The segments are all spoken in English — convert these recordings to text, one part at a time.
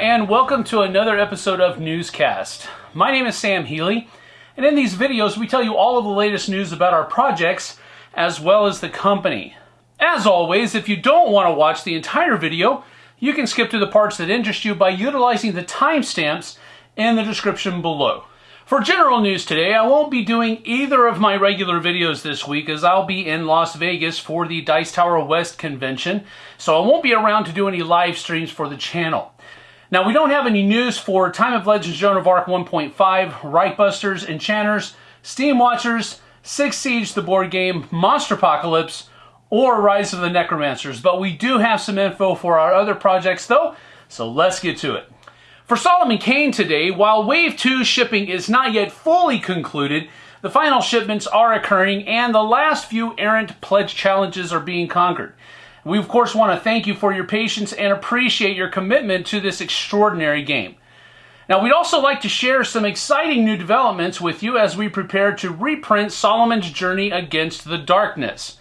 and welcome to another episode of Newscast. My name is Sam Healy, and in these videos we tell you all of the latest news about our projects as well as the company. As always, if you don't want to watch the entire video, you can skip to the parts that interest you by utilizing the timestamps in the description below. For general news today, I won't be doing either of my regular videos this week as I'll be in Las Vegas for the Dice Tower West convention, so I won't be around to do any live streams for the channel. Now, we don't have any news for Time of Legends Joan of Arc 1.5, Reichbusters, Enchanters, Steam Watchers, Six Siege the board game, Monster Apocalypse, or Rise of the Necromancers, but we do have some info for our other projects though, so let's get to it. For Solomon Kane today, while Wave 2 shipping is not yet fully concluded, the final shipments are occurring and the last few errant pledge challenges are being conquered. We of course want to thank you for your patience and appreciate your commitment to this extraordinary game. Now we'd also like to share some exciting new developments with you as we prepare to reprint Solomon's Journey Against the Darkness.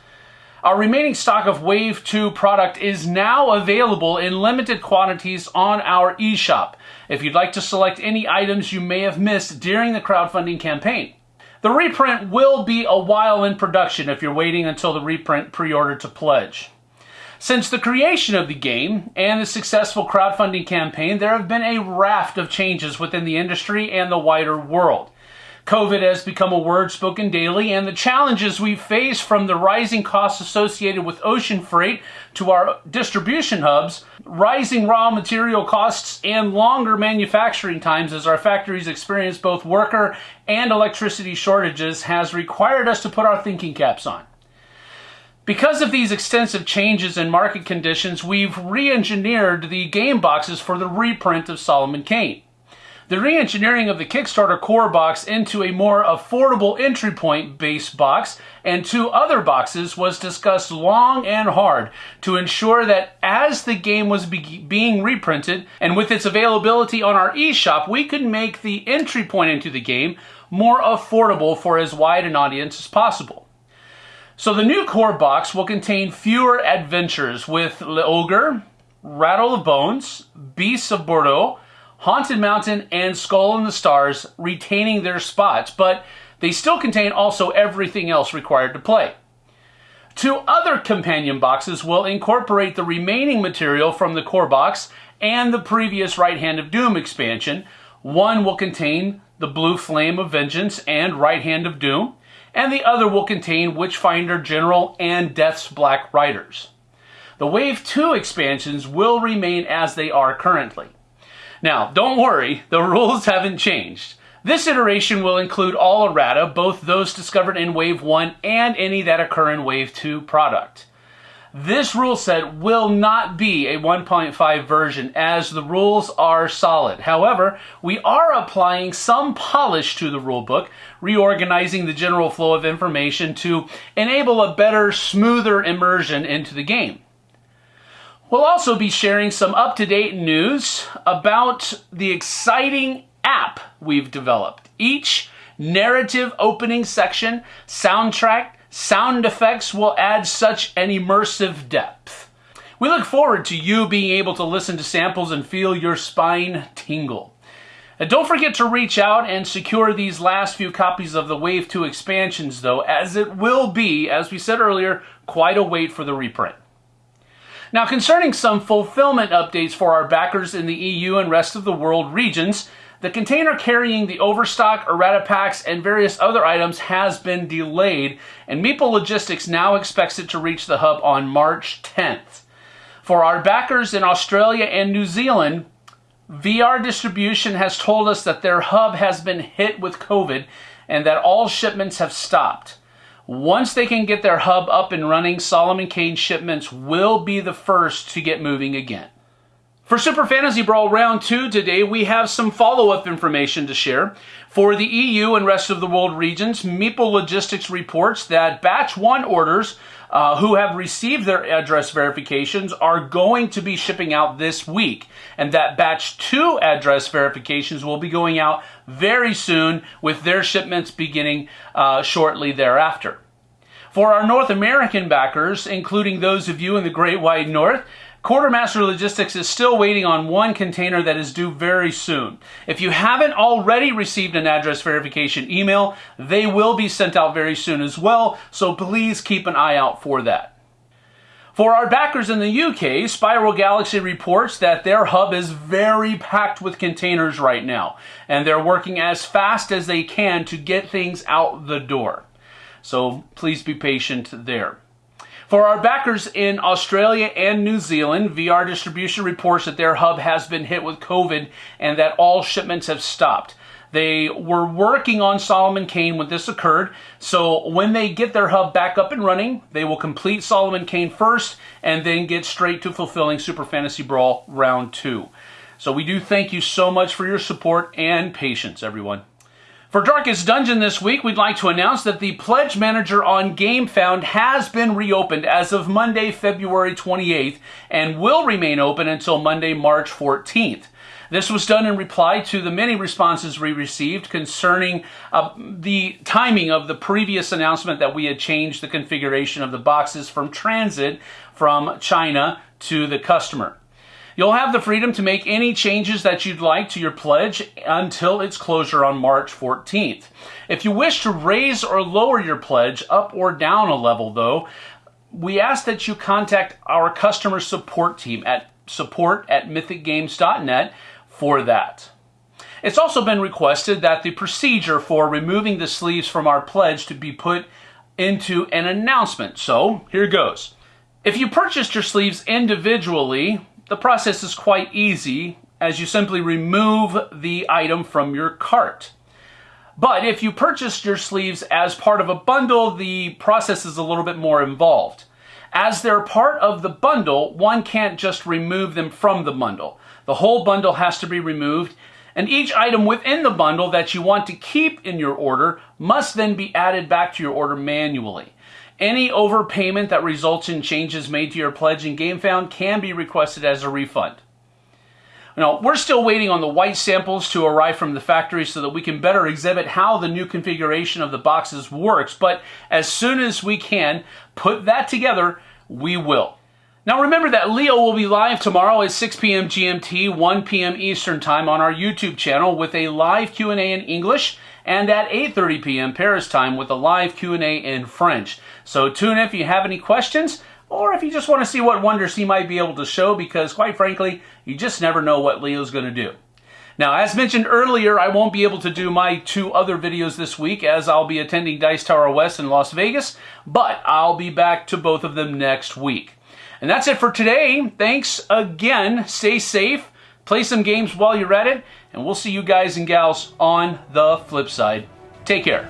Our remaining stock of Wave 2 product is now available in limited quantities on our eShop if you'd like to select any items you may have missed during the crowdfunding campaign. The reprint will be a while in production if you're waiting until the reprint pre-order to pledge. Since the creation of the game and the successful crowdfunding campaign, there have been a raft of changes within the industry and the wider world. COVID has become a word spoken daily, and the challenges we face from the rising costs associated with ocean freight to our distribution hubs, rising raw material costs, and longer manufacturing times as our factories experience both worker and electricity shortages has required us to put our thinking caps on. Because of these extensive changes in market conditions, we've re engineered the game boxes for the reprint of Solomon Kane. The re-engineering of the Kickstarter core box into a more affordable entry point base box and two other boxes was discussed long and hard to ensure that as the game was be being reprinted and with its availability on our eShop, we could make the entry point into the game more affordable for as wide an audience as possible. So the new core box will contain fewer adventures with Le Ogre, Rattle of Bones, Beasts of Bordeaux, Haunted Mountain, and Skull in the Stars retaining their spots, but they still contain also everything else required to play. Two other companion boxes will incorporate the remaining material from the core box and the previous Right Hand of Doom expansion. One will contain the Blue Flame of Vengeance and Right Hand of Doom, and the other will contain Witchfinder General and Death's Black Riders. The Wave 2 expansions will remain as they are currently. Now, don't worry, the rules haven't changed. This iteration will include all errata, both those discovered in Wave 1 and any that occur in Wave 2 product. This rule set will not be a 1.5 version as the rules are solid. However, we are applying some polish to the rulebook, reorganizing the general flow of information to enable a better, smoother immersion into the game. We'll also be sharing some up-to-date news about the exciting app we've developed. Each narrative opening section, soundtrack, sound effects will add such an immersive depth. We look forward to you being able to listen to samples and feel your spine tingle. And don't forget to reach out and secure these last few copies of the Wave 2 expansions though, as it will be, as we said earlier, quite a wait for the reprint. Now, concerning some fulfillment updates for our backers in the EU and rest of the world regions, the container carrying the overstock, errata packs, and various other items has been delayed, and Meeple Logistics now expects it to reach the hub on March 10th. For our backers in Australia and New Zealand, VR Distribution has told us that their hub has been hit with COVID and that all shipments have stopped. Once they can get their hub up and running, Solomon Kane shipments will be the first to get moving again. For Super Fantasy Brawl Round 2 today, we have some follow-up information to share. For the EU and rest of the world regions, Meeple Logistics reports that Batch 1 orders uh, who have received their address verifications are going to be shipping out this week, and that Batch 2 address verifications will be going out very soon with their shipments beginning uh, shortly thereafter. For our North American backers, including those of you in the Great White North, Quartermaster Logistics is still waiting on one container that is due very soon. If you haven't already received an address verification email, they will be sent out very soon as well, so please keep an eye out for that. For our backers in the UK, Spiral Galaxy reports that their hub is very packed with containers right now, and they're working as fast as they can to get things out the door. So please be patient there. For our backers in Australia and New Zealand, VR Distribution reports that their hub has been hit with COVID and that all shipments have stopped. They were working on Solomon Kane when this occurred. So when they get their hub back up and running, they will complete Solomon Kane first and then get straight to fulfilling Super Fantasy Brawl Round 2. So we do thank you so much for your support and patience, everyone. For Darkest Dungeon this week, we'd like to announce that the Pledge Manager on GameFound has been reopened as of Monday, February 28th, and will remain open until Monday, March 14th. This was done in reply to the many responses we received concerning uh, the timing of the previous announcement that we had changed the configuration of the boxes from transit from China to the customer. You'll have the freedom to make any changes that you'd like to your pledge until its closure on March 14th. If you wish to raise or lower your pledge up or down a level though, we ask that you contact our customer support team at support at mythicgames.net for that. It's also been requested that the procedure for removing the sleeves from our pledge to be put into an announcement. So here goes. If you purchased your sleeves individually, the process is quite easy as you simply remove the item from your cart. But if you purchased your sleeves as part of a bundle, the process is a little bit more involved. As they're part of the bundle, one can't just remove them from the bundle. The whole bundle has to be removed, and each item within the bundle that you want to keep in your order must then be added back to your order manually. Any overpayment that results in changes made to your pledge in GameFound can be requested as a refund. Now, we're still waiting on the white samples to arrive from the factory so that we can better exhibit how the new configuration of the boxes works, but as soon as we can put that together, we will. Now remember that Leo will be live tomorrow at 6 p.m. GMT, 1 p.m. Eastern Time on our YouTube channel with a live Q&A in English and at 8.30 p.m. Paris time with a live Q&A in French. So tune in if you have any questions or if you just want to see what wonders he might be able to show because quite frankly, you just never know what Leo's going to do. Now, as mentioned earlier, I won't be able to do my two other videos this week as I'll be attending Dice Tower West in Las Vegas, but I'll be back to both of them next week. And that's it for today. Thanks again. Stay safe. Play some games while you're at it. And we'll see you guys and gals on the flip side. Take care.